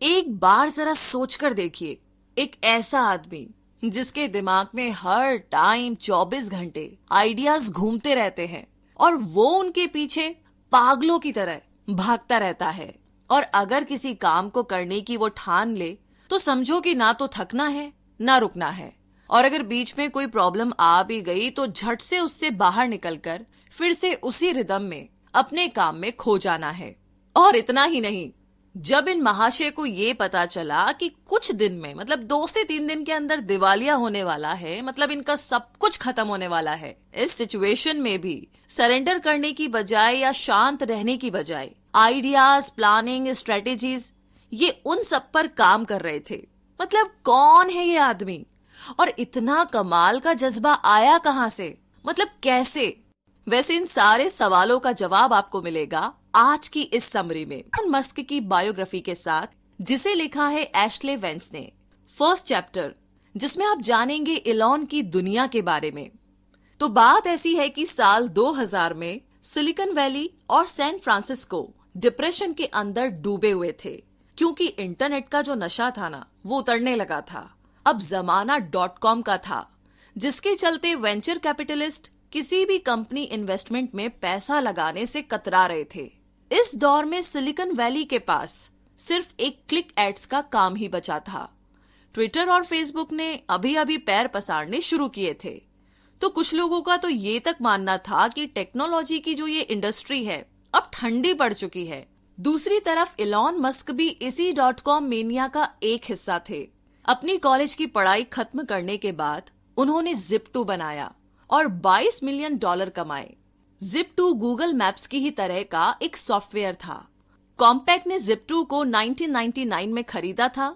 एक बार जरा सोचकर देखिए, एक ऐसा आदमी, जिसके दिमाग में हर टाइम 24 घंटे आइडियाज़ घूमते रहते हैं और वो उनके पीछे पागलों की तरह भागता रहता है। और अगर किसी काम को करने की वो ठान ले तो समझो कि ना तो थकना है, ना रुकना है। और अगर बीच में कोई प्रॉब्लम आ भी गई तो झट से उससे बाहर निकलकर फिर से उसी रिदम में अपने काम में खो जाना है। और इतना ही नहीं जब इन महाशय को ये पता चला कि कुछ दिन में मतलब दो से तीन दिन के अंदर दिवालिया होने वाला है मतलब इनका सब कुछ खत्म होने वाला है, इस सिचुएशन में भी सरेंडर करने की बजाय या शांत रहने की बजाय आइडियाज़ प्लानिंग स्ट्रेटेजीज ये उन सब पर काम कर रहे थे। मतलब कौन है ये आदमी? और इतना कमाल का जज्बा आया कहाँ से? मतलब कैसे? वैसे इन सारे सवालों का जवाब आपको मिलेगा। आज की इस समरी में मस्क की बायोग्राफी के साथ, जिसे लिखा है एशले वेंस ने। फ़र्स्ट चैप्टर जिसमें आप जानेंगे इलॉन की दुनिया के बारे में। तो बात ऐसी है कि साल 2000 में सिलिकॉन वैली और सैन फ्रांसिस्को डिप्रेशन के अंदर डूबे हुए थे, क्योंकि इंटरनेट का जो नशा था ना, वो उतरने लगा था। अब जमाना डॉट कॉम का था, जिसके चलते वेंचर कैपिटलिस्ट किसी भी कंपनी इन्वेस्टमेंट में पैसा लगाने से कतरा रहे थे। इस दौर में सिलिकॉन वैली के पास सिर्फ़ एक क्लिक एड्स का काम ही बचा था। ट्विटर और फेसबुक ने अभी अभी पैर पसारने शुरू किए थे। तो कुछ लोगों का तो ये तक मानना था कि टेक्नोलॉजी की जो ये इंडस्ट्री है, अब ठंडी पड़ चुकी है। दूसरी तरफ़ इलॉन मस्क भी इसी डॉट कॉम मेनिया का एक हिस्सा थे। अपनी कॉलेज की पढ़ाई खत्म करने के बाद उन्होंने जिप टू बनाया और 22 मिलियन डॉलर कमाए। जिप टू गूगल मैप्स की ही तरह का एक सॉफ्टवेयर था। कॉम्पैक्ट ने जिप टू को 1999 में खरीदा था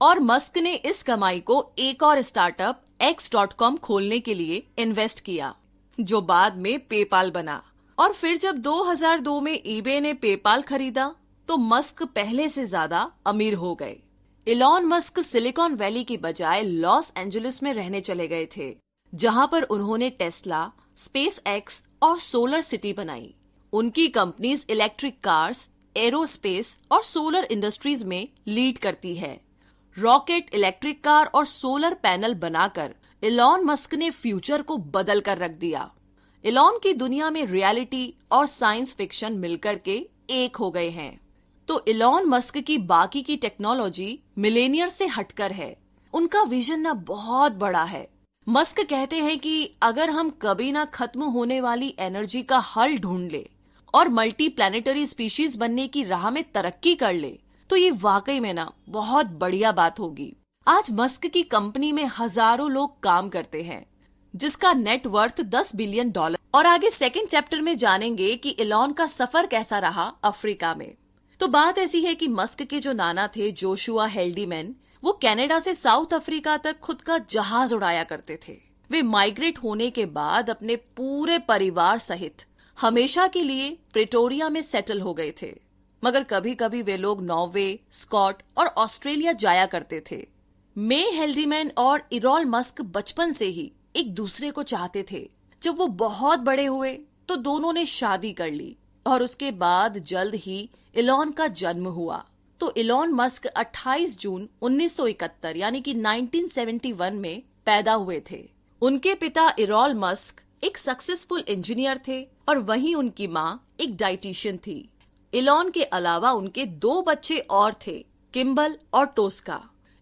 और मस्क ने इस कमाई को एक और स्टार्टअप कॉम खोलने के लिए इन्वेस्ट किया, जो बाद में पेपाल बना। और फिर जब 2002 में ईबे ने पेपाल खरीदा तो मस्क पहले से ज़्यादा अमीर हो गए। इलॉन मस्क सिलिकॉन वैली की बजाय लॉस एंजलिस में रहने चले गए थे, जहाँ पर उन्होंने टेस्ला स्पेस एक्स और सोलर सिटी बनाई। उनकी कंपनीज़ इलेक्ट्रिक कार्स एरोस्पेस और सोलर इंडस्ट्रीज़ में लीड करती है। रॉकेट इलेक्ट्रिक कार और सोलर पैनल बनाकर इलॉन मस्क ने फ्यूचर को बदल कर रख दिया। इलॉन की दुनिया में रियलिटी और साइंस फिक्शन मिलकर के एक हो गए हैं। तो इलॉन मस्क की बाकी की टेक्नोलॉजी मिलेनियर से हटकर है। उनका विजन ना बहुत बड़ा है। मस्क कहते हैं कि अगर हम कभी ना खत्म होने वाली एनर्जी का हल ढूंढ ले और मल्टी प्लानिटरी स्पीशीज बनने की राह में तरक्की कर ले तो ये वाकई में ना बहुत बढ़िया बात होगी। आज मस्क की कंपनी में हज़ारों लोग काम करते हैं, जिसका नेट वर्थ 10 बिलियन डॉलर और आगे सेकंड चैप्टर में जानेंगे कि इलॉन का सफ़र कैसा रहा अफ्रीका में। तो बात ऐसी है कि मस्क के जो नाना थे जोशुआ हेल्डीमैन वो कनाडा से साउथ अफ्रीका तक खुद का जहाज़ उड़ाया करते थे। वे माइग्रेट होने के बाद अपने पूरे परिवार सहित हमेशा के लिए प्रेटोरिया में सेटल हो गए थे। मगर कभी कभी वे लोग नॉर्वे, स्कॉट और ऑस्ट्रेलिया जाया करते थे। मे हेल्डीमैन और इरोल मस्क बचपन से ही एक दूसरे को चाहते थे। जब वो बहुत बड़े हुए तो दोनों ने शादी कर ली और उसके बाद जल्द ही इलॉन का जन्म हुआ। तो इलॉन मस्क 28 जून 1971 यानी कि 1971 में पैदा हुए थे। उनके पिता इरोल मस्क एक सक्सेसफुल इंजीनियर थे और वहीं उनकी माँ एक डाइटिशियन थी। इलॉन के अलावा उनके दो बच्चे और थे किम्बल और टोस्का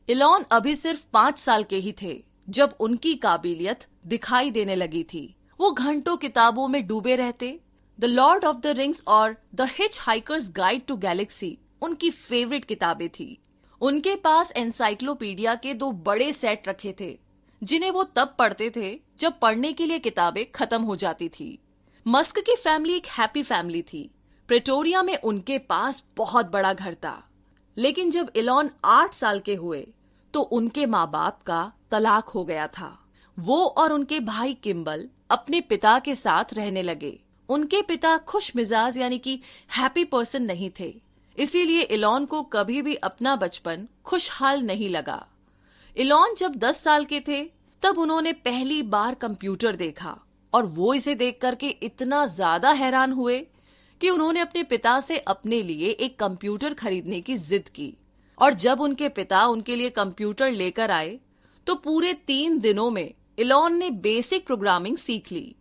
इलॉन अभी सिर्फ़ पाँच साल के ही थे, जब उनकी काबिलियत दिखाई देने लगी थी। वो घंटों किताबों में डूबे रहते। The Lord of the Rings और the Hitchhiker's guide to galaxy उनकी फेवरेट किताबें थी। उनके पास एनसाइक्लोपीडिया के दो बड़े सेट रखे थे, जिन्हें वो तब पढ़ते थे जब पढ़ने के लिए किताबें खत्म हो जाती थी। मस्क की फैमिली एक हैप्पी फैमिली थी। प्रेटोरिया में उनके पास बहुत बड़ा घर था। लेकिन जब इलॉन आठ साल के हुए तो उनके माँ बाप का तलाक हो गया था। वो और उनके भाई किम्बल अपने पिता के साथ रहने लगे। उनके पिता खुश मिजाज यानी कि हैप्पी पर्सन नहीं थे। इसीलिए इलॉन को कभी भी अपना बचपन खुशहाल नहीं लगा। इलॉन जब 10 साल के थे, तब उन्होंने पहली बार कंप्यूटर देखा और वो इसे देख करके इतना ज़्यादा हैरान हुए कि उन्होंने अपने पिता से अपने लिए एक कंप्यूटर खरीदने की जिद की। और जब उनके पिता उनके लिए कंप्यूटर लेकर आए तो पूरे तीन दिनों में इलॉन ने बेसिक प्रोग्रामिंग सीख ली।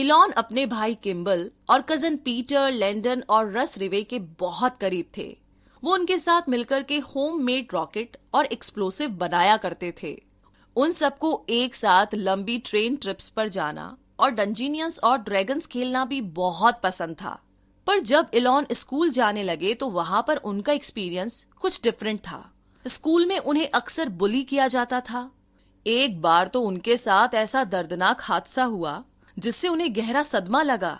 इलॉन अपने भाई किम्बल और कज़न पीटर लैंडन और रस रिवे के बहुत करीब थे। वो उनके साथ मिलकर के होम मेड रॉकेट और एक्सप्लोसिव बनाया करते थे। उन सबको एक साथ लंबी ट्रेन ट्रिप्स पर जाना और डंजीनियंस और ड्रैगन्स खेलना भी बहुत पसंद था। पर जब इलॉन स्कूल जाने लगे तो वहाँ पर उनका एक्सपीरियंस कुछ डिफरेंट था। स्कूल में उन्हें अक्सर बुली किया जाता था। एक बार तो उनके साथ ऐसा दर्दनाक हादसा हुआ जिससे उन्हें गहरा सदमा लगा।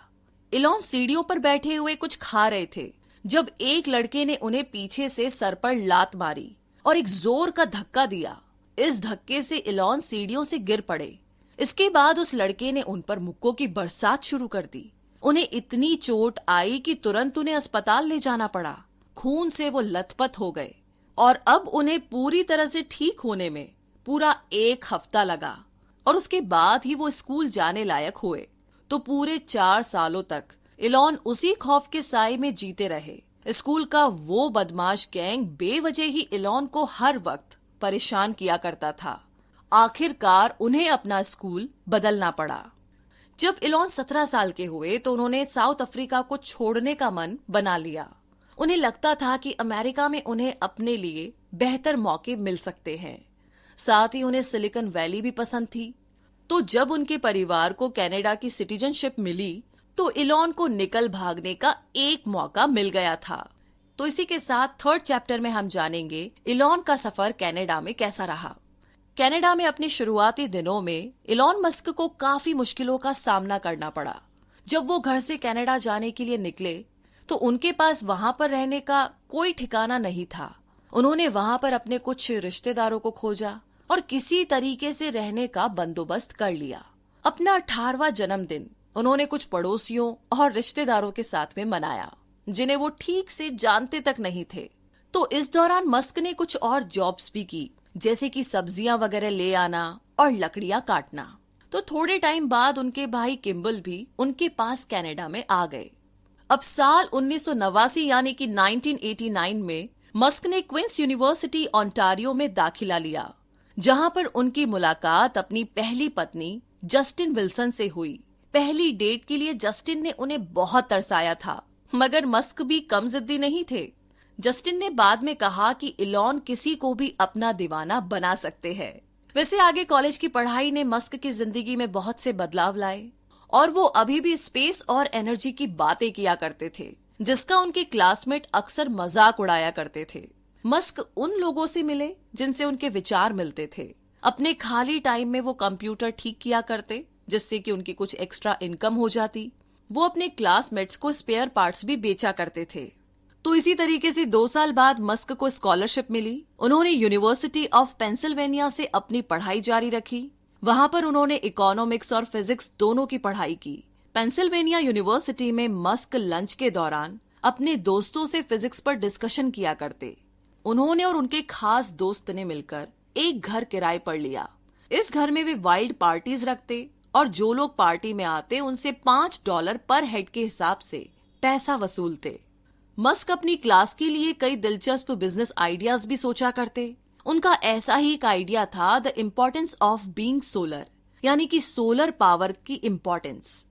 इलॉन सीढ़ियों पर बैठे हुए कुछ खा रहे थे, जब एक लड़के ने उन्हें पीछे से सर पर लात मारी और एक ज़ोर का धक्का दिया। इस धक्के से इलॉन सीढ़ियों से गिर पड़े। इसके बाद उस लड़के ने उन पर मुक्कों की बरसात शुरू कर दी। उन्हें इतनी चोट आई कि तुरंत उन्हें अस्पताल ले जाना पड़ा। खून से वो लथपथ हो गए और अब उन्हें पूरी तरह से ठीक होने में पूरा एक हफ़्ता लगा। और उसके बाद ही वो स्कूल जाने लायक हुए। तो पूरे चार सालों तक इलॉन उसी खौफ के साय में जीते रहे। स्कूल का वो बदमाश गैंग बेवजह ही इलॉन को हर वक्त परेशान किया करता था। आखिरकार उन्हें अपना स्कूल बदलना पड़ा। जब इलॉन सत्रह साल के हुए तो उन्होंने साउथ अफ्रीका को छोड़ने का मन बना लिया। उन्हें लगता था कि अमेरिका में उन्हें अपने लिए बेहतर मौके मिल सकते हैं। साथ ही उन्हें सिलिकन वैली भी पसंद थी। तो जब उनके परिवार को कनाडा की सिटीजनशिप मिली तो इलॉन को निकल भागने का एक मौका मिल गया था। तो इसी के साथ थर्ड चैप्टर में हम जानेंगे इलॉन का सफ़र कनाडा में कैसा रहा। कनाडा में अपने शुरुआती दिनों में इलॉन मस्क को काफ़ी मुश्किलों का सामना करना पड़ा। जब वो घर से कनाडा जाने के लिए निकले तो उनके पास वहाँ पर रहने का कोई ठिकाना नहीं था। उन्होंने वहाँ पर अपने कुछ रिश्तेदारों को खोजा। और किसी तरीके से रहने का बंदोबस्त कर लिया। अपना अठारवा जन्मदिन उन्होंने कुछ पड़ोसियों और रिश्तेदारों के साथ में मनाया, जिन्हें वो ठीक से जानते तक नहीं थे। तो इस दौरान मस्क ने कुछ और जॉब्स भी की, जैसे कि सब्ज़ियाँ वगैरह ले आना और लकड़ियाँ काटना। तो थोड़े टाइम बाद उनके भाई किम्बल भी उनके पास कनाडा में आ गए। अब साल उन्नीस सौ नवासी यानी कि 1989 में मस्क ने क्विंस यूनिवर्सिटी ऑन्टारियो में दाखिला लिया। जहाँ पर उनकी मुलाकात अपनी पहली पत्नी, जस्टिन विल्सन से हुई। पहली डेट के लिए जस्टिन ने उन्हें बहुत तरसाया था, मगर मस्क भी कम जिद्दी नहीं थे। जस्टिन ने बाद में कहा कि इलॉन किसी को भी अपना दीवाना बना सकते हैं। वैसे आगे कॉलेज की पढ़ाई ने मस्क की ज़िंदगी में बहुत से बदलाव लाए, और वो अभी भी स्पेस और एनर्जी की बातें किया करते थे, जिसका उनके क्लासमेट अक्सर मज़ाक उड़ाया करते थे। मस्क उन लोगों से मिले जिनसे उनके विचार मिलते थे। अपने खाली टाइम में वो कंप्यूटर ठीक किया करते, जिससे कि उनकी कुछ एक्स्ट्रा इनकम हो जाती। वो अपने क्लासमेट्स को स्पेयर पार्ट्स भी बेचा करते थे। तो इसी तरीके से दो साल बाद मस्क को स्कॉलरशिप मिली। उन्होंने यूनिवर्सिटी ऑफ़ पेंसिल्वेनिया से अपनी पढ़ाई जारी रखी। वहाँ पर उन्होंने इकोनॉमिक्स और फिजिक्स दोनों की पढ़ाई की। पेंसिल्वेनिया यूनिवर्सिटी में मस्क लंच के दौरान अपने दोस्तों से फिजिक्स पर डिस्कशन किया करते। उन्होंने और उनके खास दोस्त ने मिलकर एक घर किराए पर लिया। इस घर में वे वाइल्ड पार्टीज़ रखते और जो लोग पार्टी में आते, उनसे पाँच डॉलर पर हेड के हिसाब से पैसा वसूलते। मस्क अपनी क्लास के लिए कई दिलचस्प बिज़नेस आइडियाज़ भी सोचा करते। उनका ऐसा ही एक आइडिया था the importance of being solar यानी कि सोलर पावर की इम्पोर्टेंस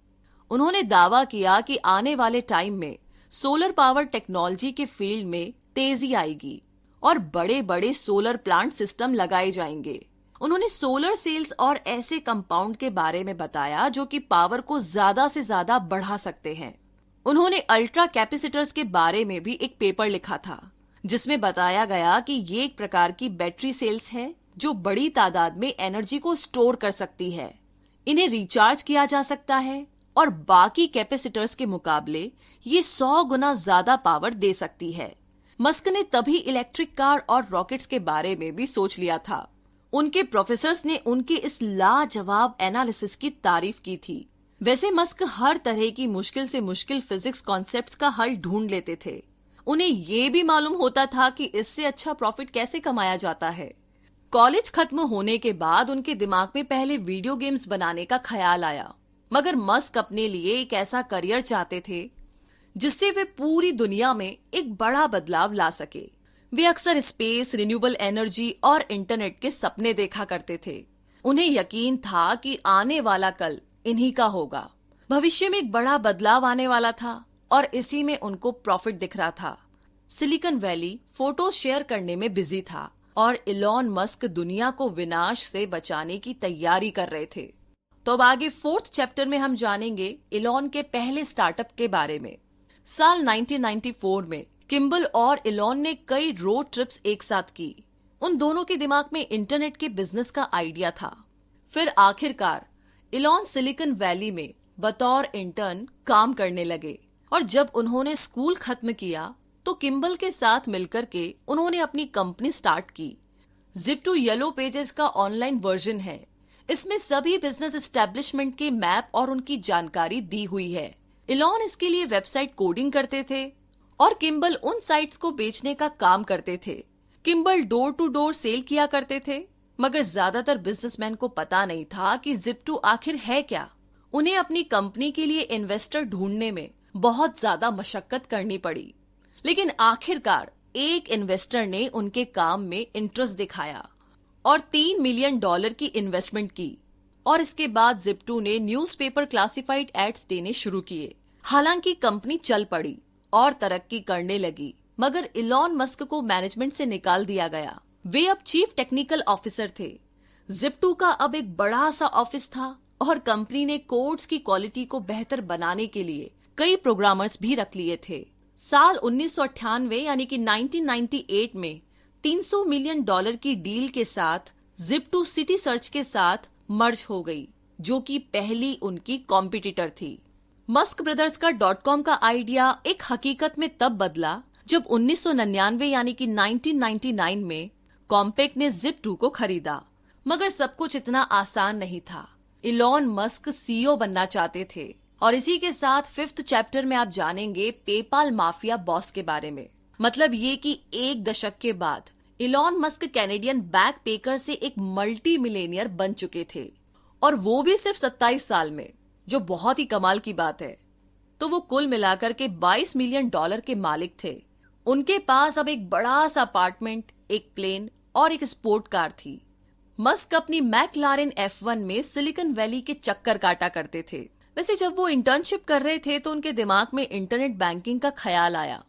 उन्होंने दावा किया कि आने वाले टाइम में सोलर पावर टेक्नोलॉजी के फ़ील्ड में तेज़ी आएगी। और बड़े बड़े सोलर प्लांट सिस्टम लगाए जाएँगे। उन्होंने सोलर सेल्स और ऐसे कंपाउंड के बारे में बताया जो कि पावर को ज़्यादा से ज़्यादा बढ़ा सकते हैं। उन्होंने अल्ट्रा कैपेसिटर्स के बारे में भी एक पेपर लिखा था, जिसमें बताया गया कि ये एक प्रकार की बैटरी सेल्स है, जो बड़ी तादाद में एनर्जी को स्टोर कर सकती है। इन्हें रिचार्ज किया जा सकता है और बाकी कैपेसिटर्स के मुकाबले ये सौ गुना ज़्यादा पावर दे सकती है। मस्क ने तभी इलेक्ट्रिक कार और रॉकेट्स के बारे में भी सोच लिया था। उनके प्रोफेसर्स ने उनके इस लाजवाब एनालिसिस की तारीफ़ की थी। वैसे मस्क हर तरह की मुश्किल से मुश्किल फिजिक्स कॉन्सेप्ट्स का हल ढूंढ लेते थे। उन्हें ये भी मालूम होता था कि इससे अच्छा प्रॉफिट कैसे कमाया जाता है। कॉलेज खत्म होने के बाद उनके दिमाग में पहले वीडियो गेम्स बनाने का ख्याल आया। मगर मस्क अपने लिए एक ऐसा करियर चाहते थे जिससे वे पूरी दुनिया में एक बड़ा बदलाव ला सके। वे अक्सर स्पेस रिन्यूएबल एनर्जी और इंटरनेट के सपने देखा करते थे। उन्हें यकीन था कि आने वाला कल इन्हीं का होगा। भविष्य में एक बड़ा बदलाव आने वाला था और इसी में उनको प्रॉफिट दिख रहा था। सिलिकन वैली फ़ोटो शेयर करने में बिज़ी था और इलॉन मस्क दुनिया को विनाश से बचाने की तैयारी कर रहे थे। तो अब आगे फोर्थ चैप्टर में हम जानेंगे इलॉन के पहले स्टार्टअप के बारे में। साल 1994 में किम्बल और इलॉन ने कई रोड ट्रिप्स एक साथ की। उन दोनों के दिमाग में इंटरनेट के बिज़नेस का आइडिया था। फिर आखिरकार, इलॉन सिलिकन वैली में बतौर इंटर्न काम करने लगे और जब उन्होंने स्कूल खत्म किया तो किम्बल के साथ मिलकर के उन्होंने अपनी कंपनी स्टार्ट की। जिप टू येलो पेजेस का ऑनलाइन वर्जन है। इसमें सभी बिज़नेस एस्टेब्लिशमेंट के मैप और उनकी जानकारी दी हुई है। इलॉन इसके लिए वेबसाइट कोडिंग करते थे और किम्बल उन साइट्स को बेचने का काम करते थे। Kimbal door to door sale किया करते थे, मगर ज़्यादातर बिजनेसमैन को पता नहीं था कि जिप टू आखिर है क्या। उन्हें अपनी कंपनी के लिए इन्वेस्टर ढूँढने में बहुत ज़्यादा मशक्कत करनी पड़ी। लेकिन आखिरकार एक इन्वेस्टर ने उनके काम में इंटरेस्ट दिखाया और तीन मिलियन डॉलर की इन्वेस्टमेंट की। और इसके बाद जिप्टू ने न्यूज़पेपर क्लासिफाइड एड्स देने शुरू किए। हालाँकि कंपनी चल पड़ी और तरक्की करने लगी, मगर इलॉन मस्क को मैनेजमेंट से निकाल दिया गया। वे अब चीफ टेक्निकल ऑफिसर थे। जिप्टू का अब एक बड़ा सा ऑफ़िस था और कंपनी ने कोड्स की क्वालिटी को बेहतर बनाने के लिए कई प्रोग्रामर्स भी रख लिए थे। साल उन्नीस सौ अठानवे यानी कि 1998 में 300 मिलियन डॉलर की डील के साथ जिप्टू सिटी सर्च के साथ मर्ज हो गई, जो कि पहली उनकी कॉम्पिटिटर थी। मस्क ब्रदर्स का डॉट कॉम का आइडिया एक हकीकत में तब बदला, जब उन्नीस यानी कि 1999 में कॉम्पेक्ट ने जिप टू को खरीदा। मगर सब कुछ इतना आसान नहीं था। इलॉन मस्क सीईओ बनना चाहते थे। और इसी के साथ फिफ्थ चैप्टर में आप जानेंगे पेपाल माफिया बॉस के बारे में। मतलब ये कि एक दशक के बाद Elon Musk Canadian backpacker से एक मल्टी मिलेनियर बन चुके थे। और वो भी सिर्फ़ 27 साल में, जो बहुत ही कमाल की बात है। तो वो कुल मिलाकर के 22 मिलियन डॉलर के मालिक थे। उनके पास अब एक बड़ा सा अपार्टमेंट एक प्लेन और एक स्पोर्ट कार थी। मस्क अपनी मैकलारेन वन में सिलिकन वैली के चक्कर काटा करते थे। वैसे जब वो इंटर्नशिप कर रहे थे तो उनके दिमाग में इंटरनेट बैंकिंग का ख्याल आया।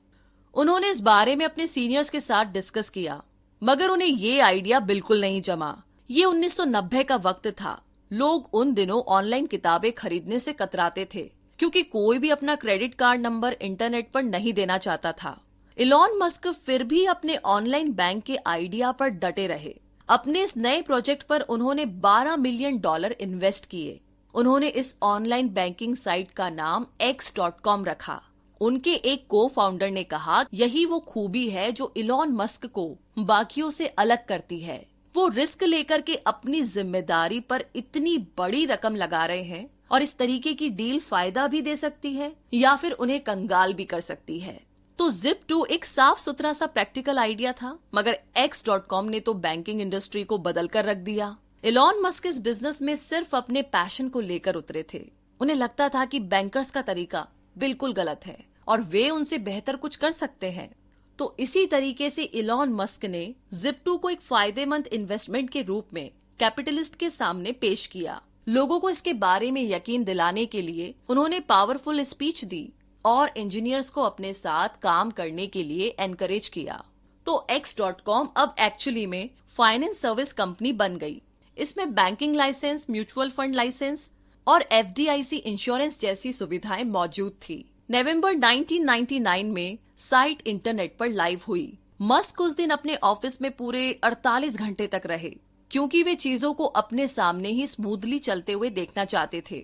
उन्होंने इस बारे में अपने सीनियर्स के साथ डिस्कस किया। मगर उन्हें ये आइडिया बिल्कुल नहीं जमा। ये 1990 का वक्त था। लोग उन दिनों ऑनलाइन किताबें खरीदने से कतराते थे, क्योंकि कोई भी अपना क्रेडिट कार्ड नंबर इंटरनेट पर नहीं देना चाहता था। इलॉन मस्क फिर भी अपने ऑनलाइन बैंक के आइडिया पर डटे रहे। अपने इस नए प्रोजेक्ट पर उन्होंने 12 मिलियन डॉलर इन्वेस्ट किए। उन्होंने इस ऑनलाइन बैंकिंग साइट का नाम एक्स रखा। उनके एक को फाउंडर ने कहा, यही वो खूबी है जो इलॉन मस्क को बाकियों से अलग करती है। वो रिस्क लेकर के अपनी ज़िम्मेदारी पर इतनी बड़ी रकम लगा रहे हैं और इस तरीके की डील फ़ायदा भी दे सकती है या फिर उन्हें कंगाल भी कर सकती है। तो जिप टू एक साफ़ सुथरा सा प्रैक्टिकल आइडिया था, मगर एक्स डॉट कॉम ने तो बैंकिंग इंडस्ट्री को बदल कर रख दिया। इलॉन मस्क इस बिज़नेस में सिर्फ़ अपने पैशन को लेकर उतरे थे। उन्हें लगता था कि बैंकर्स का तरीका बिल्कुल गलत है। और वे उनसे बेहतर कुछ कर सकते हैं। तो इसी तरीके से इलॉन मस्क ने जिप टू को एक फ़ायदेमंद इन्वेस्टमेंट के रूप में कैपिटलिस्ट के सामने पेश किया। लोगों को इसके बारे में यकीन दिलाने के लिए उन्होंने पावरफुल स्पीच दी और इंजीनियर्स को अपने साथ काम करने के लिए एनकरेज किया। तो एक्स डॉट कॉम अब एक्चुअली में फाइनेंस सर्विस कंपनी बन गई। इसमें banking license mutual fund license और एफडीआईसी इंश्योरेंस जैसी सुविधाएँ मौजूद थी। नवंबर 1999 में साइट इंटरनेट पर लाइव हुई। मस्क उस दिन अपने ऑफ़िस में पूरे 48 घंटे तक रहे, क्योंकि वे चीज़ों को अपने सामने ही स्मूथली चलते हुए देखना चाहते थे।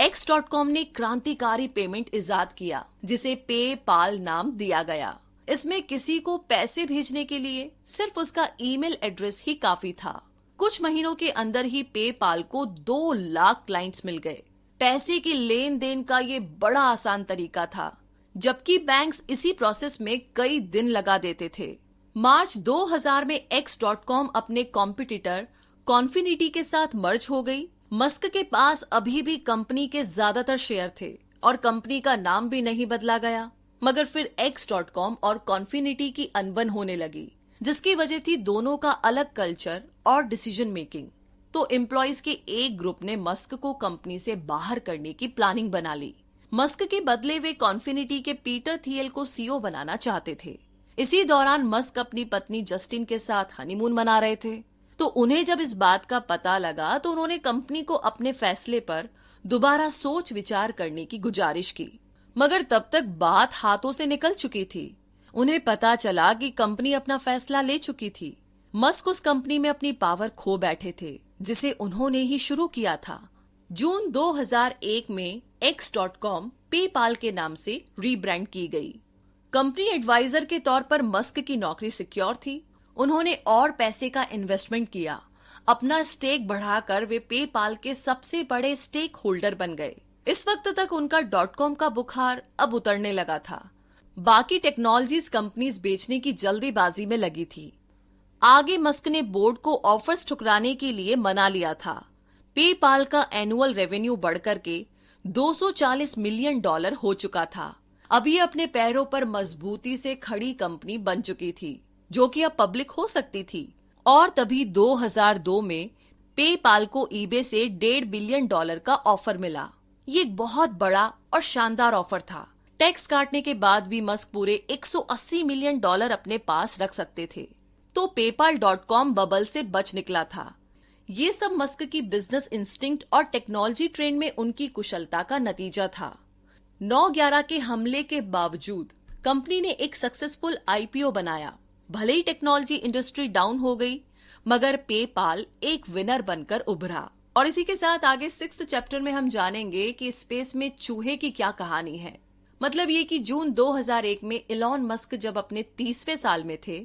एक्स डॉट कॉम ने क्रांतिकारी पेमेंट इजाद किया, जिसे पे पाल नाम दिया गया। इसमें किसी को पैसे भेजने के लिए सिर्फ़ उसका ईमेल एड्रेस ही काफ़ी था। कुछ महीनों के अंदर ही पे पाल को दो लाख क्लाइंट्स मिल गए। पैसे की लेन देन का ये बड़ा आसान तरीका था, जबकि बैंक्स इसी प्रोसेस में कई दिन लगा देते थे। मार्च 2000 में एक्स डॉट कॉम अपने कॉम्पिटिटर कॉन्फिनिटी के साथ मर्ज हो गई। मस्क के पास अभी भी कंपनी के ज़्यादातर शेयर थे और कंपनी का नाम भी नहीं बदला गया। मगर फिर एक्स डॉट कॉम और कॉन्फिनिटी की अनबन होने लगी, जिसकी वजह थी दोनों का अलग कल्चर और डिसीज़न मेकिंग तो एम्प्लॉयज़ के एक ग्रुप ने मस्क को कंपनी से बाहर करने की प्लानिंग बना ली। मस्क के बदले वे कॉन्फिनिटी के पीटर थियल को सीओ बनाना चाहते थे। इसी दौरान मस्क अपनी पत्नी जस्टिन के साथ हनीमून मना रहे थे। तो उन्हें जब इस बात का पता लगा तो उन्होंने कंपनी को अपने फैसले पर दोबारा सोच विचार करने की गुजारिश की। मगर तब तक बात हाथों से निकल चुकी थी। उन्हें पता चला कि कंपनी अपना फैसला ले चुकी थी। मस्क उस कंपनी में अपनी पावर खो बैठे थे। जिसे उन्होंने ही शुरू किया था। जून 2001 में एक्स डॉट कॉम पेपाल के नाम से रीब्रांड की गई। कंपनी एडवाइजर के तौर पर मस्क की नौकरी सिक्योर थी। उन्होंने और पैसे का इन्वेस्टमेंट किया। अपना स्टेक बढ़ाकर वे पेपाल के सबसे बड़े स्टेक होल्डर बन गए। इस वक्त तक उनका डॉट कॉम का बुखार अब उतरने लगा था। बाकी टेक्नोलॉजीज़ कंपनीज़ बेचने की जल्दीबाजी में लगी थी। आगे मस्क ने बोर्ड को ऑफर्स ठुकराने के लिए मना लिया था। पेपाल का एनुअल रेवेन्यू बढ़कर के 240 मिलियन डॉलर हो चुका था। अभी अपने पैरों पर मजबूती से खड़ी कंपनी बन चुकी थी, जो कि अब पब्लिक हो सकती थी। और तभी 2002 में पेपाल को ईबे से डेढ़ बिलियन डॉलर का ऑफ़र मिला। ये एक बहुत बड़ा और शानदार ऑफ़र था। टैक्स काटने के बाद भी मस्क पूरे 180 मिलियन डॉलर अपने पास रख सकते थे। तो पेपाल डॉट कॉम बबल से बच निकला था। ये सब मस्क की बिज़नेस इंस्टिंक्ट और टेक्नोलॉजी ट्रेंड में उनकी कुशलता का नतीजा था। 9/11 के हमले के बावजूद कंपनी ने एक सक्सेसफुल आईपीओ बनाया। भले ही टेक्नोलॉजी इंडस्ट्री डाउन हो गई, मगर पेपाल एक विनर बनकर उभरा। और इसी के साथ आगे सिक्स चैप्टर में हम जानेंगे कि स्पेस में चूहे की क्या कहानी है। मतलब ये कि जून 2001 में इलॉन मस्क जब अपने तीसवे साल में थे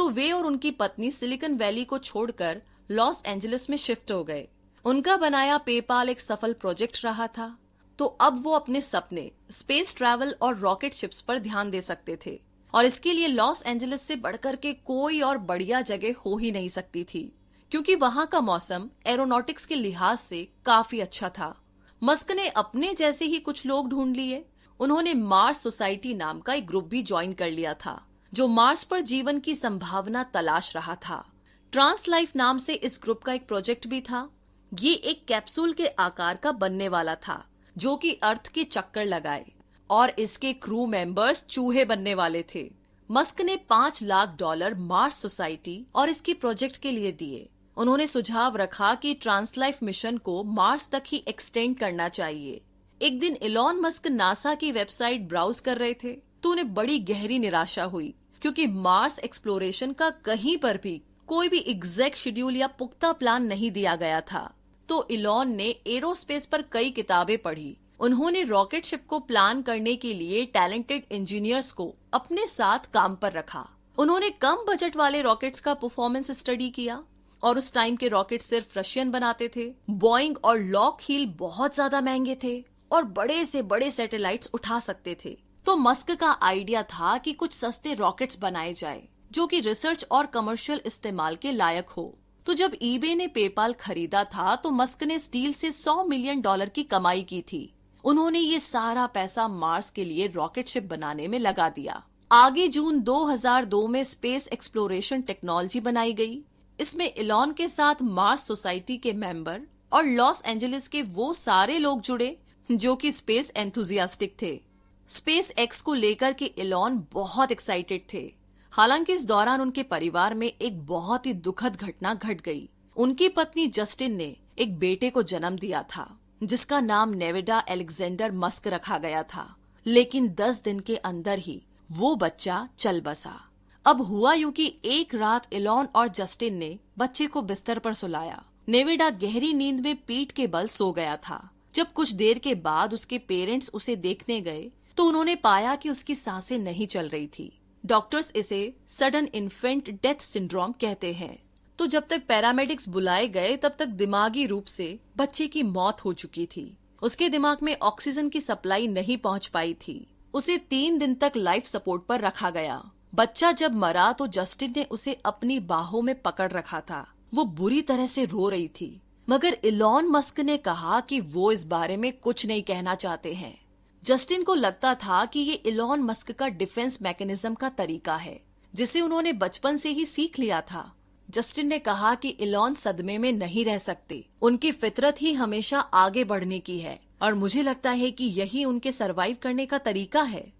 तो वे और उनकी पत्नी सिलिकन वैली को छोड़कर लॉस एंजलिस में शिफ्ट हो गए। उनका बनाया पेपाल एक सफल प्रोजेक्ट रहा था। तो अब वो अपने सपने, स्पेस ट्रैवल और रॉकेट शिप्स पर ध्यान दे सकते थे। और इसके लिए लॉस एंजलिस से बढ़कर के कोई और बढ़िया जगह हो ही नहीं सकती थी। क्योंकि वहाँ का मौसम एरोनॉटिक्स के लिहाज से काफ़ी अच्छा था। मस्क ने अपने जैसे ही कुछ लोग ढूंढ लिए, उन्होंने मार्स सोसाइटी नाम का एक ग्रुप भी ज्वाइन कर लिया था। जो मार्स पर जीवन की संभावना तलाश रहा था। ट्रांस लाइफ नाम से इस ग्रुप का एक प्रोजेक्ट भी था। ये एक कैप्सूल के आकार का बनने वाला था, जो कि अर्थ के चक्कर लगाए, और इसके क्रू मेंबर्स चूहे बनने वाले थे। मस्क ने पाँच लाख डॉलर मार्स सोसाइटी और इसके प्रोजेक्ट के लिए दिए। उन्होंने सुझाव रखा कि ट्रांसलाइफ मिशन को मार्स तक ही एक्सटेंड करना चाहिए। एक दिन इलॉन मस्क नासा की वेबसाइट ब्राउज कर रहे थे तो उन्हें बड़ी गहरी निराशा हुई। क्योंकि मार्स एक्सप्लोरेशन का कहीं पर भी कोई भी एग्जैक्ट शेड्यूल या पुख्ता प्लान नहीं दिया गया था। तो इलॉन ने एरोस्पेस पर कई किताबें पढ़ी। उन्होंने रॉकेट शिप को प्लान करने के लिए टैलेंटेड इंजीनियर्स को अपने साथ काम पर रखा। उन्होंने कम बजट वाले रॉकेट्स का परफॉर्मेंस स्टडी किया और उस टाइम के रॉकेट सिर्फ़ रशियन बनाते थे। बॉइंग और लॉक हील बहुत ज़्यादा महँगे थे और बड़े से बड़े सैटेलाइट्स उठा सकते थे। तो मस्क का आइडिया था कि कुछ सस्ते रॉकेट्स बनाए जाए, जो कि रिसर्च और कमर्शियल इस्तेमाल के लायक हो। तो जब ईबे ने पेपाल खरीदा था तो मस्क ने स्टील से 100 मिलियन डॉलर की कमाई की थी। उन्होंने ये सारा पैसा मार्स के लिए रॉकेट शिप बनाने में लगा दिया। आगे जून 2002 में स्पेस एक्सप्लोरेशन टेक्नोलॉजी बनाई गई। इसमें इलॉन के साथ मार्स सोसाइटी के मेंबर और लॉस एंजलिस के वो सारे लोग जुड़े, जो कि स्पेस एंथुजियास्टिक थे। स्पेस एक्स को लेकर के इलॉन बहुत एक्साइटेड थे। हालाँकि इस दौरान उनके परिवार में एक बहुत ही दुखद घटना घट गई। उनकी पत्नी जस्टिन ने एक बेटे को जन्म दिया था, जिसका नाम नेविडा एलेक्जेंडर मस्क रखा गया था। लेकिन दस दिन के अंदर ही वो बच्चा चल बसा। अब हुआ यूँ कि एक रात इलॉन और जस्टिन ने बच्चे को बिस्तर पर सुलाया। नेविडा गहरी नींद में पीठ के बल सो गया था। जब कुछ देर के बाद उसके पेरेंट्स उसे देखने गए तो उन्होंने पाया कि उसकी साँसें नहीं चल रही थी। डॉक्टर्स इसे सडन इन्फेंट डेथ सिंड्रोम कहते हैं। तो जब तक पैरामेडिक्स बुलाए गए, तब तक दिमागी रूप से बच्चे की मौत हो चुकी थी। उसके दिमाग में ऑक्सीजन की सप्लाई नहीं पहुँच पाई थी। उसे तीन दिन तक लाइफ सपोर्ट पर रखा गया। बच्चा जब मरा तो जस्टिन ने उसे अपनी बाहों में पकड़ रखा था। वो बुरी तरह से रो रही थी। मगर इलॉन मस्क ने कहा कि वो इस बारे में कुछ नहीं कहना चाहते हैं। जस्टिन को लगता था कि ये इलॉन मस्क का डिफेंस मैकेनिज्म का तरीका है, जिसे उन्होंने बचपन से ही सीख लिया था। जस्टिन ने कहा कि इलॉन सदमे में नहीं रह सकते। उनकी फितरत ही हमेशा आगे बढ़ने की है, और मुझे लगता है कि यही उनके सरवाइव करने का तरीका है।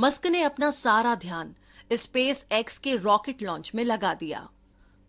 मस्क ने अपना सारा ध्यान स्पेस एक्स के रॉकेट लॉन्च में लगा दिया।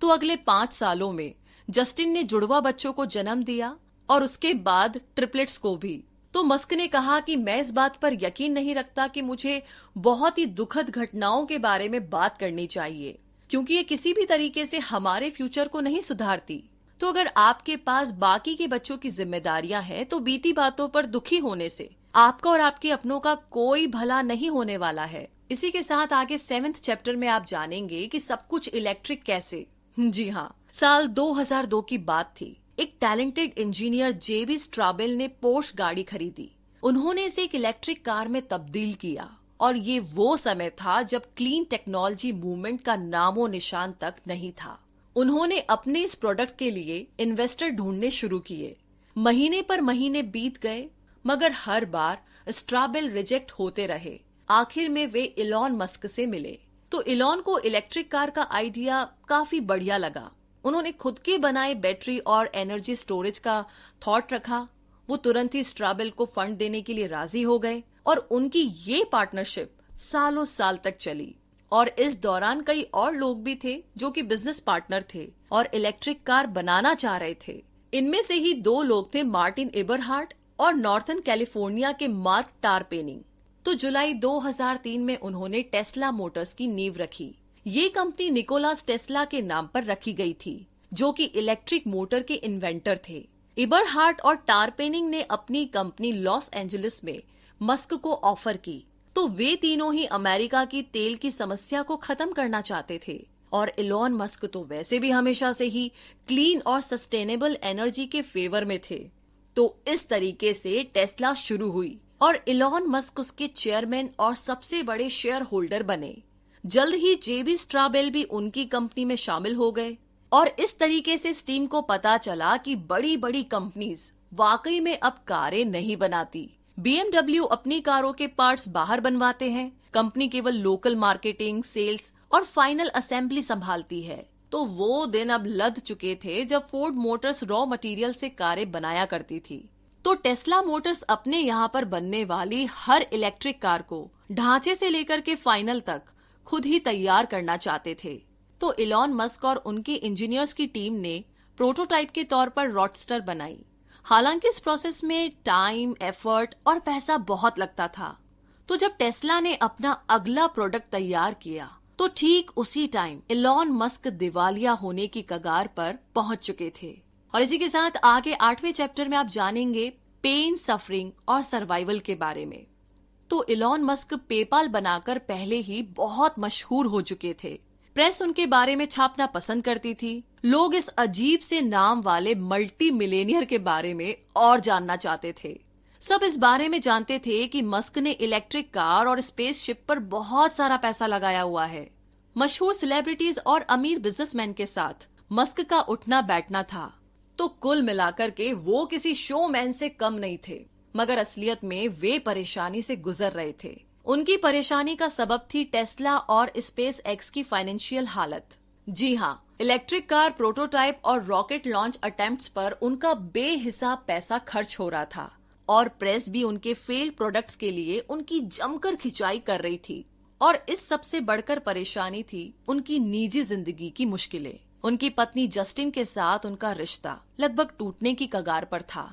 तो अगले पाँच सालों में जस्टिन ने जुड़वा बच्चों को जन्म दिया, और उसके बाद ट्रिपलेट्स को भी। तो मस्क ने कहा कि मैं इस बात पर यकीन नहीं रखता कि मुझे बहुत ही दुखद घटनाओं के बारे में बात करनी चाहिए, क्योंकि ये किसी भी तरीके से हमारे फ्यूचर को नहीं सुधारती। तो अगर आपके पास बाकी के बच्चों की जिम्मेदारियाँ हैं तो बीती बातों पर दुखी होने से आपका और आपके अपनों का कोई भला नहीं होने वाला है। इसी के साथ आगे सेवेंथ चैप्टर में आप जानेंगे कि सब कुछ इलेक्ट्रिक कैसे। जी हाँ साल 2002 की बात थी। एक टैलेंटेड इंजीनियर जेबी स्ट्राबेल ने पोर्श गाड़ी खरीदी। उन्होंने इसे एक इलेक्ट्रिक कार में तब्दील किया और ये वो समय था जब क्लीन टेक्नोलॉजी मूवमेंट का नामो निशान तक नहीं था। उन्होंने अपने इस प्रोडक्ट के लिए इन्वेस्टर ढूँढने शुरू किए। महीने पर महीने बीत गए, मगर हर बार स्ट्राबेल रिजेक्ट होते रहे। आखिर में वे इलॉन मस्क से मिले। तो इलॉन को इलेक्ट्रिक कार का आइडिया काफ़ी बढ़िया लगा। उन्होंने खुद के बनाए बैटरी और एनर्जी स्टोरेज का थॉट रखा। वो तुरंत ही स्ट्राबेल को फंड देने के लिए राज़ी हो गए और उनकी ये पार्टनरशिप सालों साल तक चली। और इस दौरान कई और लोग भी थे जो कि बिज़नेस पार्टनर थे और इलेक्ट्रिक कार बनाना चाह रहे थे। इनमें से ही दो लोग थे मार्टिन एबरहार्ट और नॉर्थन कैलिफ़ोर्निया के मार्क टारपेनिंग तो जुलाई 2003 में उन्होंने टेस्ला मोटर्स की नींव रखी। ये कंपनी निकोलास टेस्ला के नाम पर रखी गई थी, जो कि इलेक्ट्रिक मोटर के इन्वेंटर थे। इबरहार्ट और टारपेनिंग ने अपनी कंपनी लॉस एंजलिस में मस्क को ऑफ़र की। तो वे तीनों ही अमेरिका की तेल की समस्या को खत्म करना चाहते थे। और इलॉन मस्क तो वैसे भी हमेशा से ही क्लीन और सस्टेनेबल एनर्जी के फेवर में थे। तो इस तरीके से टेस्ला शुरू हुई और इलॉन मस्क उसके चेयरमैन और सबसे बड़े शेयर होल्डर बने। जल्द ही जेबी स्ट्राबेल भी उनकी कंपनी में शामिल हो गए। और इस तरीके से स्टीम को पता चला कि बड़ी बड़ी कंपनीज़ वाकई में अब कारें नहीं बनाती। बीएमडब्ल्यू अपनी कारों के पार्ट्स बाहर बनवाते हैं। कंपनी केवल लोकल मार्केटिंग, सेल्स और फाइनल असेंबली संभालती है। तो वो दिन अब लद चुके थे जब फोर्ड मोटर्स रॉ मटेरियल से कारें बनाया करती थी। तो टेस्ला मोटर्स अपने यहाँ पर बनने वाली हर इलेक्ट्रिक कार को ढांचे से लेकर के फाइनल तक खुद ही तैयार करना चाहते थे। तो इलॉन मस्क और उनके इंजीनियर्स की टीम ने प्रोटोटाइप के तौर पर रॉडस्टर बनाई। हालाँकि इस प्रोसेस में टाइम, एफर्ट और पैसा बहुत लगता था। तो जब टेस्ला ने अपना अगला प्रोडक्ट तैयार किया तो ठीक उसी टाइम इलॉन मस्क दिवालिया होने की कगार पर पहुँच चुके थे। और इसी के साथ आगे आठवें चैप्टर में आप जानेंगे पेन सफरिंग और सर्वाइवल के बारे में। तो इलॉन मस्क पेपाल बनाकर पहले ही बहुत मशहूर हो चुके थे। प्रेस उनके बारे में छापना पसंद करती थी। लोग इस अजीब से नाम वाले मल्टी मिलेनियर के बारे में और जानना चाहते थे। सब इस बारे में जानते थे कि मस्क ने इलेक्ट्रिक कार और स्पेसशिप पर बहुत सारा पैसा लगाया हुआ है। मशहूर सेलिब्रिटीज और अमीर बिजनेसमैन के साथ मस्क का उठना बैठना था। तो कुल मिलाकर के वो किसी शोमैन से कम नहीं थे। मगर असलियत में वे परेशानी से गुजर रहे थे। उनकी परेशानी का सबब थी टेस्ला और स्पेस एक्स की फाइनेंशियल हालत। जी हाँ इलेक्ट्रिक कार प्रोटोटाइप और रॉकेट लॉन्च अटेम्प्ट्स पर उनका बेहिसाब पैसा खर्च हो रहा था और प्रेस भी उनके फेल्ड प्रोडक्ट्स के लिए उनकी जमकर खिंचाई कर रही थी। और इस सबसे बढ़कर परेशानी थी उनकी निजी ज़िंदगी की मुश्किलें। उनकी पत्नी जस्टिन के साथ उनका रिश्ता लगभग टूटने की कगार पर था।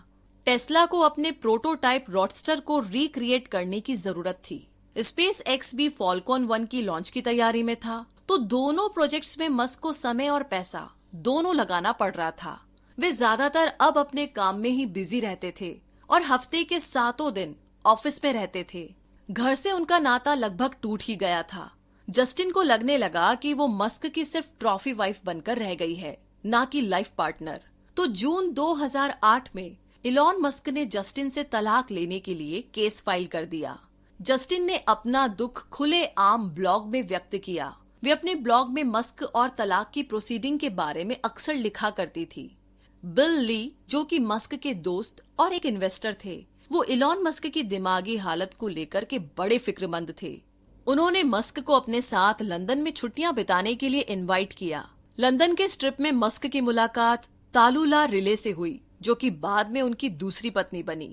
टेस्ला को अपने प्रोटोटाइप रॉडस्टर को रिक्रिएट करने की ज़रूरत थी। स्पेस एक्स भी फॉलकॉन वन की लॉन्च की तैयारी में था। तो दोनों प्रोजेक्ट्स में मस्क को समय और पैसा दोनों लगाना पड़ रहा था। वे ज़्यादातर अब अपने काम में ही बिज़ी रहते थे और हफ़्ते के सातों दिन ऑफ़िस में रहते थे। घर से उनका नाता लगभग टूट ही गया था। जस्टिन को लगने लगा कि वो मस्क की सिर्फ़ ट्रॉफी वाइफ बनकर रह गई है, ना कि लाइफ पार्टनर। तो जून 2008 में इलॉन मस्क ने जस्टिन से तलाक लेने के लिए केस फ़ाइल कर दिया। जस्टिन ने अपना दुख खुले आम ब्लॉग में व्यक्त किया। वे अपने ब्लॉग में मस्क और तलाक की प्रोसीडिंग के बारे में अक्सर लिखा करती थी। बिल ली, जो कि मस्क के दोस्त और एक इन्वेस्टर थे, वो इलॉन मस्क की दिमागी हालत को लेकर के बड़े फिक्रमंद थे। उन्होंने मस्क को अपने साथ लंदन में छुट्टियाँ बिताने के लिए इनवाइट किया। लंदन के स्ट्रिप में मस्क की मुलाकात तालुला रिले से हुई। जो कि बाद में उनकी दूसरी पत्नी बनी।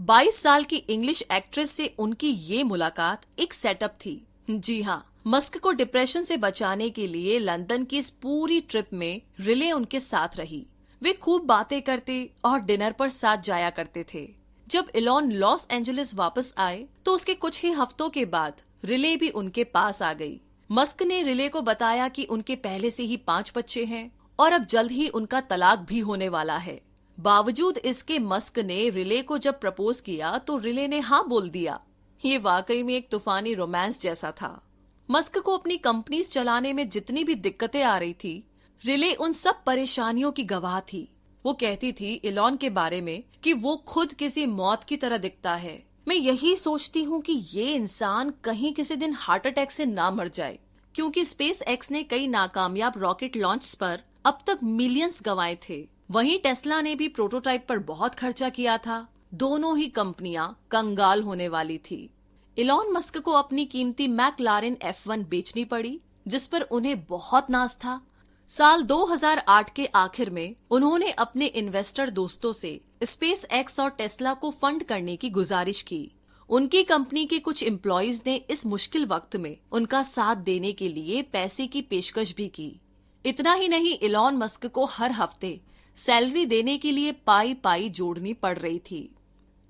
22 साल की इंग्लिश एक्ट्रेस से उनकी ये मुलाकात एक सेटअप थी। जी हाँ मस्क को डिप्रेशन से बचाने के लिए लंदन की इस पूरी ट्रिप में रिले उनके साथ रही। वे खूब बातें करते और डिनर पर साथ जाया करते थे। जब इलॉन लॉस एंजलिस वापस आए तो उसके कुछ ही हफ्तों के बाद रिले भी उनके पास आ गई। मस्क ने रिले को बताया कि उनके पहले से ही पाँच बच्चे हैं और अब जल्द ही उनका तलाक भी होने वाला है। बावजूद इसके मस्क ने रिले को जब प्रपोज किया तो रिले ने हाँ बोल दिया। ये वाकई में एक तूफानी रोमांस जैसा था। मस्क को अपनी कंपनीज़ चलाने में जितनी भी दिक्कतें आ रही थी, रिले उन सब परेशानियों की गवाह थी। वो कहती थी इलॉन के बारे में कि वो खुद किसी मौत की तरह दिखता है। मैं यही सोचती हूँ कि ये इंसान कहीं किसी दिन हार्ट अटैक से ना मर जाए, क्योंकि स्पेस एक्स ने कई नाकामयाब रॉकेट लॉन्च पर अब तक मिलियंस गंवाए थे। वहीं टेस्ला ने भी प्रोटोटाइप पर बहुत खर्चा किया था। दोनों ही कंपनियाँ कंगाल होने वाली थी। इलॉन मस्क को अपनी कीमती मैकलारिन F1 बेचनी पड़ी, जिस पर उन्हें बहुत नाज था। साल 2008 के आखिर में उन्होंने अपने इन्वेस्टर दोस्तों से स्पेस एक्स और टेस्ला को फंड करने की गुजारिश की। उनकी कंपनी के कुछ एम्प्लॉयज़ ने इस मुश्किल वक्त में उनका साथ देने के लिए पैसे की पेशकश भी की। इतना ही नहीं, इलॉन मस्क को हर हफ़्ते सैलरी देने के लिए पाई पाई जोड़नी पड़ रही थी।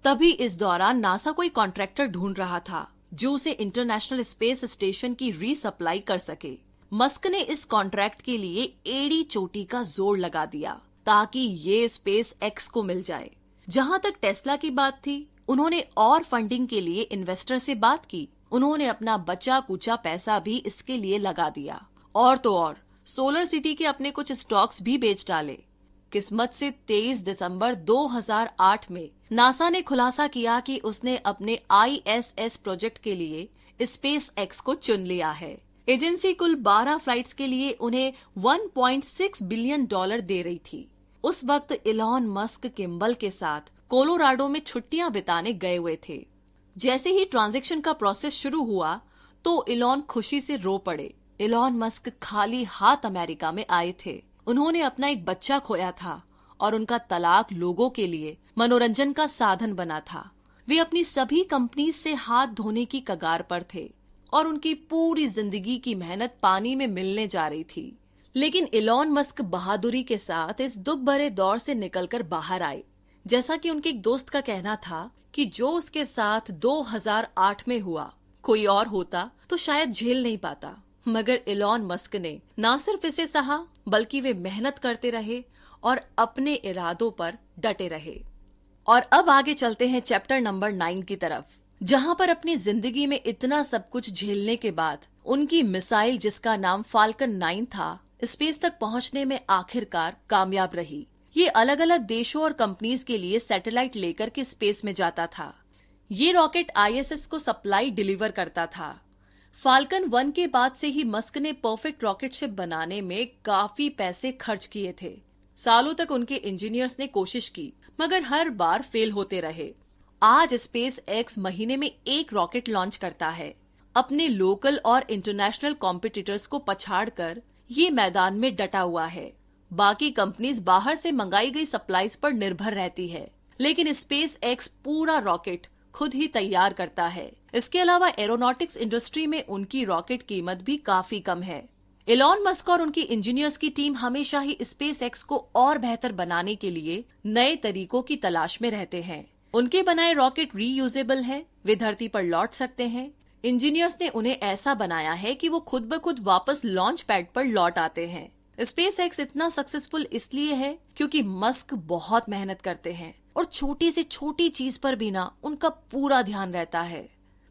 तभी इस दौरान नासा कोई कॉन्ट्रैक्टर ढूंढ रहा था, जो उसे इंटरनेशनल स्पेस स्टेशन की रीसप्लाई कर सके। मस्क ने इस कॉन्ट्रैक्ट के लिए एड़ी चोटी का ज़ोर लगा दिया, ताकि ये स्पेस एक्स को मिल जाए। जहाँ तक टेस्ला की बात थी, उन्होंने और फंडिंग के लिए इन्वेस्टर से बात की। उन्होंने अपना बचा कुचा पैसा भी इसके लिए लगा दिया। और तो और, सोलर सिटी के अपने कुछ स्टॉक्स भी बेच डाले। किस्मत से 23 दिसंबर 2008 में नासा ने खुलासा किया कि उसने अपने आईएसएस प्रोजेक्ट के लिए स्पेस एक्स को चुन लिया है। एजेंसी कुल 12 फ्लाइट्स के लिए उन्हें 1.6 बिलियन डॉलर दे रही थी। उस वक्त इलॉन मस्क किम्बल के साथ कोलोराडो में छुट्टियाँ बिताने गए हुए थे। जैसे ही ट्रांजेक्शन का प्रोसेस शुरू हुआ तो इलॉन खुशी से रो पड़े। इलॉन मस्क खाली हाथ अमेरिका में आए थे। उन्होंने अपना एक बच्चा खोया था और उनका तलाक लोगों के लिए मनोरंजन का साधन बना था। वे अपनी सभी कंपनी से हाथ धोने की कगार पर थे और उनकी पूरी ज़िंदगी की मेहनत पानी में मिलने जा रही थी। लेकिन इलॉन मस्क बहादुरी के साथ इस दुख भरे दौर से निकलकर बाहर आए। जैसा कि उनके एक दोस्त का कहना था कि जो उसके साथ 2008 में हुआ, कोई और होता तो शायद झेल नहीं पाता। मगर इलॉन मस्क ने न सिर्फ़ इसे सहा, बल्कि वे मेहनत करते रहे और अपने इरादों पर डटे रहे। और अब आगे चलते हैं चैप्टर नंबर नाइन की तरफ़, जहाँ पर अपनी ज़िंदगी में इतना सब कुछ झेलने के बाद उनकी मिसाइल, जिसका नाम फाल्कन नाइन था, स्पेस तक पहुँचने में आखिरकार कामयाब रही। ये अलग अलग देशों और कंपनीज़ के लिए सैटेलाइट लेकर के स्पेस में जाता था। ये रॉकेट आईएसएस को सप्लाई डिलीवर करता था। फाल्कन वन के बाद से ही मस्क ने परफेक्ट रॉकेट शिप बनाने में काफ़ी पैसे खर्च किए थे। सालों तक उनके इंजीनियर्स ने कोशिश की, मगर हर बार फेल होते रहे। आज स्पेस एक्स महीने में एक रॉकेट लॉन्च करता है। अपने लोकल और इंटरनेशनल कॉम्पिटिटर्स को पछाड़ कर ये मैदान में डटा हुआ है। बाकी कंपनीज़ बाहर से मंगाई गई सप्लाईज पर निर्भर रहती है। लेकिन स्पेस एक्स पूरा रॉकेट खुद ही तैयार करता है। इसके अलावा एरोनॉटिक्स इंडस्ट्री में उनकी रॉकेट कीमत भी काफ़ी कम है। इलॉन मस्क और उनकी इंजीनियर्स की टीम हमेशा ही स्पेस एक्स को और बेहतर बनाने के लिए नए तरीकों की तलाश में रहते हैं। उनके बनाए रॉकेट रीयूजेबल है, वे धरती पर लौट सकते हैं। इंजीनियर्स ने उन्हें ऐसा बनाया है कि वो खुद ब खुद वापस लॉन्च पैड पर लौट आते हैं। स्पेस एक्स इतना सक्सेसफुल इसलिए है क्योंकि मस्क बहुत मेहनत करते हैं। और छोटी से छोटी चीज़ पर भी ना उनका पूरा ध्यान रहता है।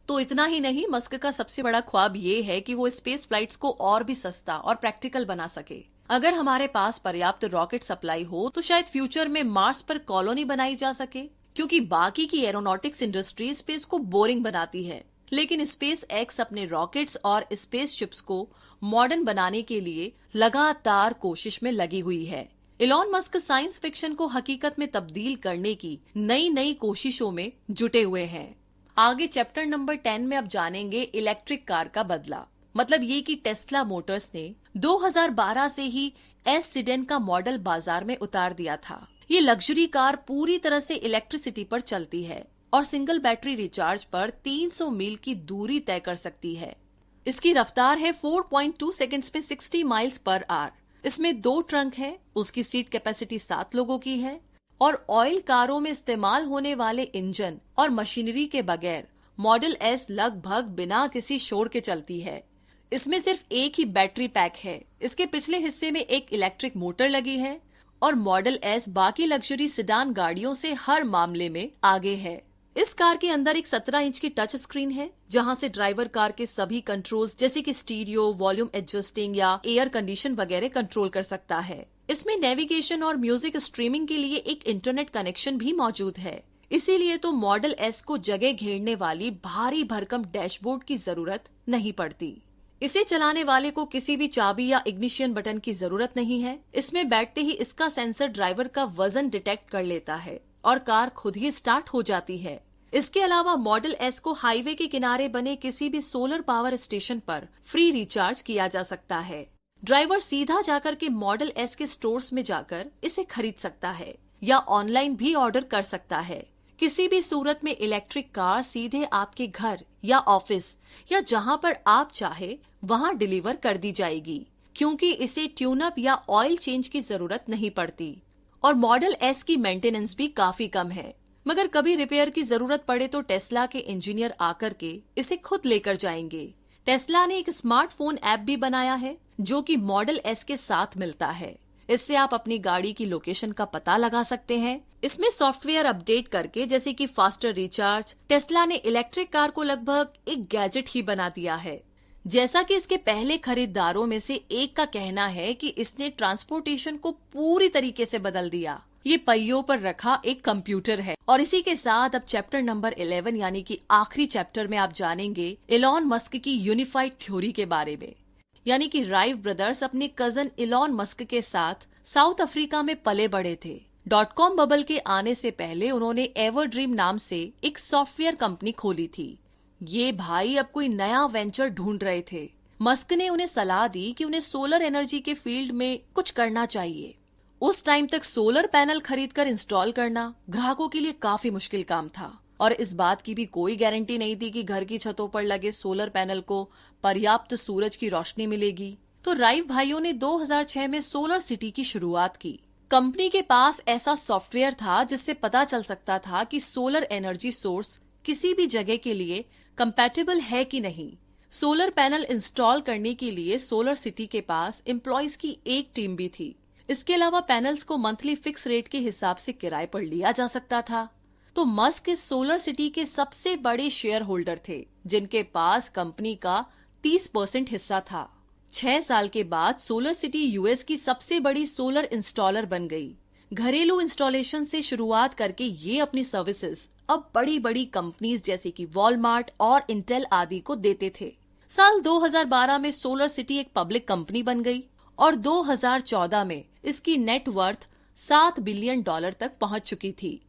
तो इतना ही नहीं, मस्क का सबसे बड़ा ख्वाब ये है कि वो स्पेस फ्लाइट्स को और भी सस्ता और प्रैक्टिकल बना सके। अगर हमारे पास पर्याप्त रॉकेट सप्लाई हो तो शायद फ्यूचर में मार्स पर कॉलोनी बनाई जा सके, क्योंकि बाकी की एरोनॉटिक्स इंडस्ट्री स्पेस को बोरिंग बनाती है। लेकिन स्पेस एक्स अपने रॉकेट्स और स्पेस शिप्स को मॉडर्न बनाने के लिए लगातार कोशिश में लगी हुई है। इलॉन मस्क साइंस फिक्शन को हकीकत में तब्दील करने की नई नई कोशिशों में जुटे हुए हैं। आगे चैप्टर नंबर टेन में अब जानेंगे इलेक्ट्रिक कार का बदला। मतलब ये कि टेस्ला मोटर्स ने 2012 से ही एस सिडेन का मॉडल बाज़ार में उतार दिया था। ये लग्जरी कार पूरी तरह से इलेक्ट्रिसिटी पर चलती है और सिंगल बैटरी रिचार्ज पर 300 मील की दूरी तय कर सकती है। इसकी रफ्तार है 4.2 सेकंड्स में 60 माइल्स पर आवर इसमें दो ट्रंक है, उसकी सीट कैपेसिटी सात लोगों की है और ऑयल कारों में इस्तेमाल होने वाले इंजन और मशीनरी के बगैर मॉडल एस लगभग बिना किसी शोर के चलती है। इसमें सिर्फ़ एक ही बैटरी पैक है। इसके पिछले हिस्से में एक इलेक्ट्रिक मोटर लगी है और मॉडल एस बाकी लग्जरी सिडान गाड़ियों से हर मामले में आगे है। इस कार के अंदर एक 17 इंच की टच स्क्रीन है, जहाँ से ड्राइवर कार के सभी कंट्रोल्स जैसे कि स्टीरियो वॉल्यूम एडजस्टिंग या एयर कंडीशन वगैरह कंट्रोल कर सकता है। इसमें नेविगेशन और म्यूज़िक स्ट्रीमिंग के लिए एक इंटरनेट कनेक्शन भी मौजूद है। इसीलिए तो मॉडल एस को जगह घेरने वाली भारी भरकम डैशबोर्ड की ज़रूरत नहीं पड़ती। इसे चलाने वाले को किसी भी चाबी या इग्निशियन बटन की ज़रूरत नहीं है। इसमें बैठते ही इसका सेंसर ड्राइवर का वज़न डिटेक्ट कर लेता है। और कार खुद ही स्टार्ट हो जाती है। इसके अलावा मॉडल एस को हाईवे के किनारे बने किसी भी सोलर पावर स्टेशन पर फ्री रिचार्ज किया जा सकता है। ड्राइवर सीधा जाकर के मॉडल एस के स्टोर्स में जाकर इसे खरीद सकता है या ऑनलाइन भी ऑर्डर कर सकता है। किसी भी सूरत में इलेक्ट्रिक कार सीधे आपके घर या ऑफ़िस या जहाँ पर आप चाहे, वहाँ डिलीवर कर दी जाएगी, क्योंकि इसे ट्यूनअप या ऑयल चेंज की ज़रूरत नहीं पड़ती। और मॉडल एस की मेंटेनेंस भी काफ़ी कम है। मगर कभी रिपेयर की ज़रूरत पड़े तो टेस्ला के इंजीनियर आकर के इसे खुद लेकर जाएँगे। टेस्ला ने एक स्मार्टफ़ोन ऐप भी बनाया है, जो कि मॉडल एस के साथ मिलता है। इससे आप अपनी गाड़ी की लोकेशन का पता लगा सकते हैं। इसमें सॉफ्टवेयर अपडेट करके जैसे कि फास्टर रिचार्ज टेस्ला ने इलेक्ट्रिक कार को लगभग एक गैजेट ही बना दिया है। जैसा कि इसके पहले खरीदारों में से एक का कहना है कि इसने ट्रांसपोर्टेशन को पूरी तरीके से बदल दिया। ये पहियों पर रखा एक कंप्यूटर है। और इसी के साथ अब चैप्टर नंबर 11 यानी कि आखिरी चैप्टर में आप जानेंगे इलॉन मस्क की यूनिफाइड थ्योरी के बारे में। यानी कि राइव ब्रदर्स अपने कज़न इलॉन मस्क के साथ साउथ अफ्रीका में पले बड़े थे। डॉट कॉम बबल के आने से पहले उन्होंने एवर ड्रीम नाम से एक सॉफ्टवेयर कंपनी खोली थी। ये भाई अब कोई नया वेंचर ढूंढ रहे थे। मस्क ने उन्हें सलाह दी कि उन्हें सोलर एनर्जी के फ़ील्ड में कुछ करना चाहिए। उस टाइम तक सोलर पैनल खरीदकर इंस्टॉल करना ग्राहकों के लिए काफ़ी मुश्किल काम था। और इस बात की भी कोई गारंटी नहीं थी कि घर की छतों पर लगे सोलर पैनल को पर्याप्त सूरज की रोशनी मिलेगी। तो राइव भाइयों ने 2006 में सोलर सिटी की शुरुआत की। कंपनी के पास ऐसा सॉफ्टवेयर था जिससे पता चल सकता था कि सोलर एनर्जी सोर्स किसी भी जगह के लिए कंपैटिबल है कि नहीं? सोलर पैनल इंस्टॉल करने के लिए सोलर सिटी के पास एम्प्लॉयज़ की एक टीम भी थी। इसके अलावा पैनल्स को मंथली फिक्स रेट के हिसाब से किराए पर लिया जा सकता था। तो मस्क इस सोलर सिटी के सबसे बड़े शेयर होल्डर थे, जिनके पास कंपनी का 30 परसेंट हिस्सा था। छह साल के बाद सोलर सिटी यूएस की सबसे बड़ी सोलर इंस्टॉलर बन गई। घरेलू इंस्टॉलेशन से शुरुआत करके ये अपनी सर्विसेज़ अब बड़ी बड़ी कंपनीज़ जैसे कि वॉलमार्ट और इंटेल आदि को देते थे। साल 2012 में सोलर सिटी एक पब्लिक कंपनी बन गई और 2014 में इसकी नेटवर्थ सात बिलियन डॉलर तक पहुँच चुकी थी।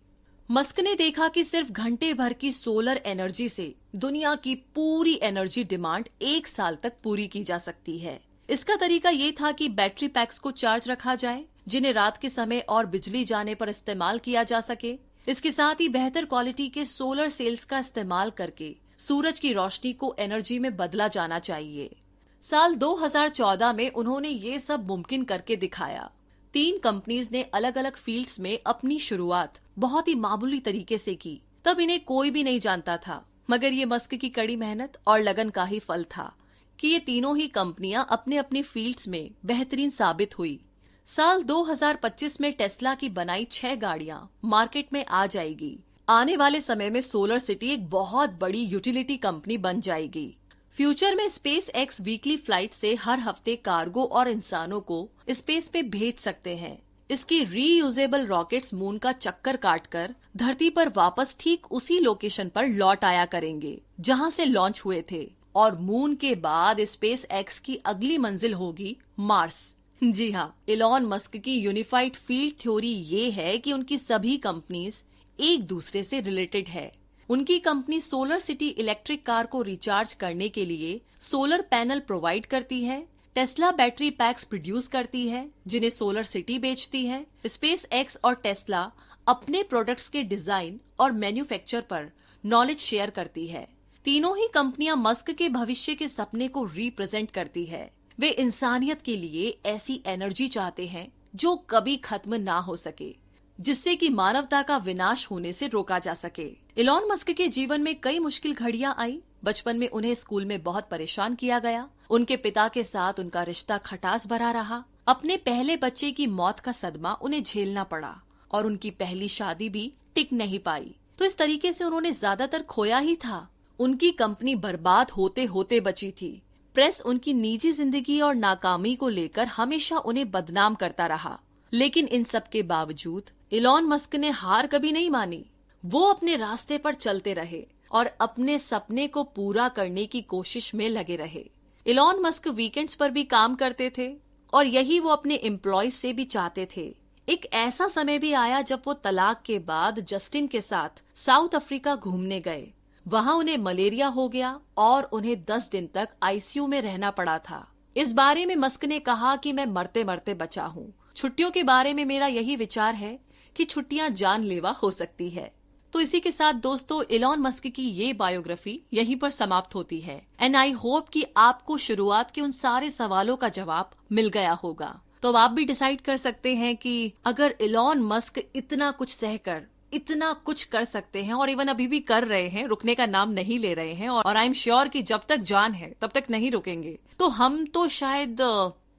मस्क ने देखा कि सिर्फ़ घंटे भर की सोलर एनर्जी से दुनिया की पूरी एनर्जी डिमांड एक साल तक पूरी की जा सकती है। इसका तरीका ये था कि बैटरी पैक्स को चार्ज रखा जाए जिन्हें रात के समय और बिजली जाने पर इस्तेमाल किया जा सके। इसके साथ ही बेहतर क्वालिटी के सोलर सेल्स का इस्तेमाल करके सूरज की रोशनी को एनर्जी में बदला जाना चाहिए। साल 2014 में उन्होंने ये सब मुमकिन करके दिखाया। तीन कंपनीज़ ने अलग अलग फील्ड्स में अपनी शुरुआत बहुत ही मामूली तरीके से की। तब इन्हें कोई भी नहीं जानता था, मगर ये मस्क की कड़ी मेहनत और लगन का ही फल था कि ये तीनों ही कंपनियाँ अपने अपने फील्ड्स में बेहतरीन साबित हुई। साल 2025 में टेस्ला की बनाई छह गाड़ियाँ मार्केट में आ जाएगी। आने वाले समय में सोलर सिटी एक बहुत बड़ी यूटिलिटी कंपनी बन जाएगी। फ्यूचर में स्पेस एक्स वीकली फ़्लाइट से हर हफ़्ते कार्गो और इंसानों को स्पेस पे भेज सकते हैं। इसकी रीयूजेबल रॉकेट्स मून का चक्कर काटकर धरती पर वापस ठीक उसी लोकेशन पर लौट आया करेंगे, जहाँ से लॉन्च हुए थे। और मून के बाद स्पेस एक्स की अगली मंजिल होगी मार्स। जी हाँ इलॉन मस्क की यूनिफाइड फ़ील्ड थ्योरी ये है कि उनकी सभी कंपनीज़ एक दूसरे से रिलेटेड है। उनकी company solar city electric car को रिचार्ज करने के लिए सोलर पैनल प्रोवाइड करती है टेस्ला बैटरी पैक्स प्रोड्यूस करती है, जिन्हें सोलर सिटी बेचती है। स्पेस एक्स और टेस्ला अपने प्रोडक्ट्स के डिज़ाइन और मैन्युफैक्चर पर नॉलेज शेयर करती है। तीनों ही कंपनियाँ मस्क के भविष्य के सपने को रिप्रेजेंट करती है। वे इंसानियत के लिए ऐसी एनर्जी चाहते हैं जो कभी खत्म ना हो सके, जिससे कि मानवता का विनाश होने से रोका जा सके। इलॉन मस्क के जीवन में कई मुश्किल घड़ियाँ आई। बचपन में उन्हें स्कूल में बहुत परेशान किया गया। उनके पिता के साथ उनका रिश्ता खटास भरा रहा। अपने पहले बच्चे की मौत का सदमा उन्हें झेलना पड़ा और उनकी पहली शादी भी टिक नहीं पाई। तो इस तरीके से उन्होंने ज़्यादातर खोया ही था। उनकी कंपनी बर्बाद होते होते बची थी। प्रेस उनकी निजी ज़िंदगी और नाकामी को लेकर हमेशा उन्हें बदनाम करता रहा। लेकिन इन सब के बावजूद, इलॉन मस्क ने हार कभी नहीं मानी। वो अपने रास्ते पर चलते रहे और अपने सपने को पूरा करने की कोशिश में लगे रहे। इलॉन मस्क वीकेंड्स पर भी काम करते थे और यही वो अपने एम्प्लॉयज़ से भी चाहते थे। एक ऐसा समय भी आया जब वो तलाक के बाद जस्टिन के साथ साउथ अफ्रीका घूमने गए। वहाँ उन्हें मलेरिया हो गया और उन्हें दस दिन तक आईसीयू में रहना पड़ा था। इस बारे में मस्क ने कहा कि मैं मरते मरते बचा हूँ। छुट्टियों के बारे में मेरा यही विचार है कि छुट्टियाँ जानलेवा हो सकती है। तो इसी के साथ दोस्तों, इलॉन मस्क की ये बायोग्राफी यहीं पर समाप्त होती है। एंड आई होप कि आपको शुरुआत के उन सारे सवालों का जवाब मिल गया होगा। तो आप भी डिसाइड कर सकते हैं कि अगर इलॉन मस्क इतना कुछ सहकर इतना कुछ कर सकते हैं और इवन अभी भी कर रहे हैं, रुकने का नाम नहीं ले रहे हैं और आई एम श्योर कि जब तक जान है, तब तक नहीं रुकेंगे। तो हम तो शायद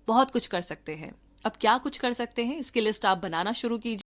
बहुत कुछ कर सकते हैं। अब क्या कुछ कर सकते हैं? इसकी लिस्ट आप बनाना शुरू कीजिए।